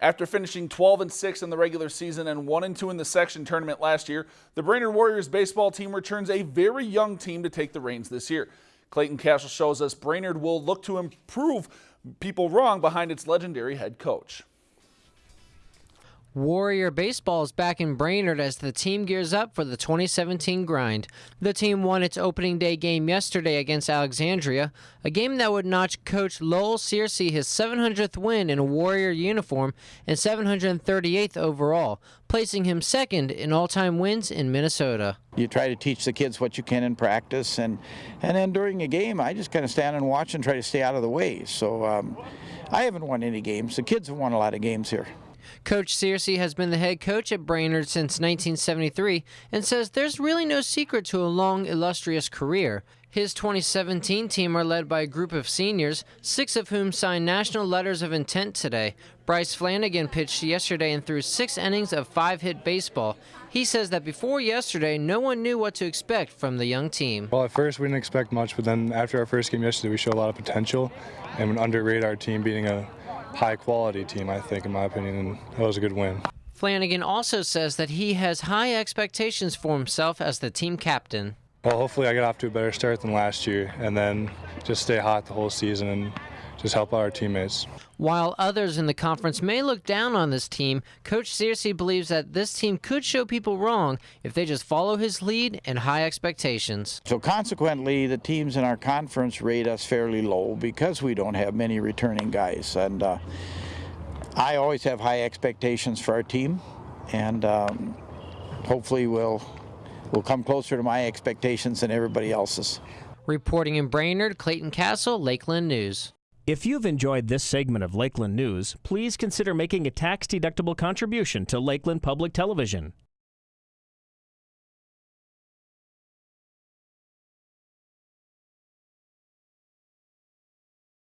After finishing 12 and 6 in the regular season and 1 and 2 in the section tournament last year, the Brainerd Warriors baseball team returns a very young team to take the reins this year. Clayton Castle shows us Brainerd will look to improve people wrong behind its legendary head coach. Warrior Baseball is back in Brainerd as the team gears up for the 2017 grind. The team won its opening day game yesterday against Alexandria, a game that would notch coach Lowell Scearcy his 700th win in a Warrior uniform and 738th overall, placing him second in all-time wins in Minnesota. You try to teach the kids what you can in practice, and and then during a game, I just kind of stand and watch and try to stay out of the way. So um, I haven't won any games. The kids have won a lot of games here. Coach Scearcy has been the head coach at Brainerd since 1973 and says there's really no secret to a long, illustrious career. His 2017 team are led by a group of seniors, six of whom signed national letters of intent today. Bryce Flanagan pitched yesterday and threw six innings of five hit baseball. He says that before yesterday, no one knew what to expect from the young team. Well, at first, we didn't expect much, but then after our first game yesterday, we showed a lot of potential and underrated our team beating a high quality team, I think, in my opinion, and that was a good win. Flanagan also says that he has high expectations for himself as the team captain. Well, hopefully I get off to a better start than last year and then just stay hot the whole season and just help out our teammates. While others in the conference may look down on this team, Coach Scearcy believes that this team could show people wrong if they just follow his lead and high expectations. So consequently, the teams in our conference rate us fairly low because we don't have many returning guys. And uh, I always have high expectations for our team, and um, hopefully we'll we'll come closer to my expectations than everybody else's. Reporting in Brainerd, Clayton Castle, Lakeland News. If you've enjoyed this segment of Lakeland News, please consider making a tax-deductible contribution to Lakeland Public Television.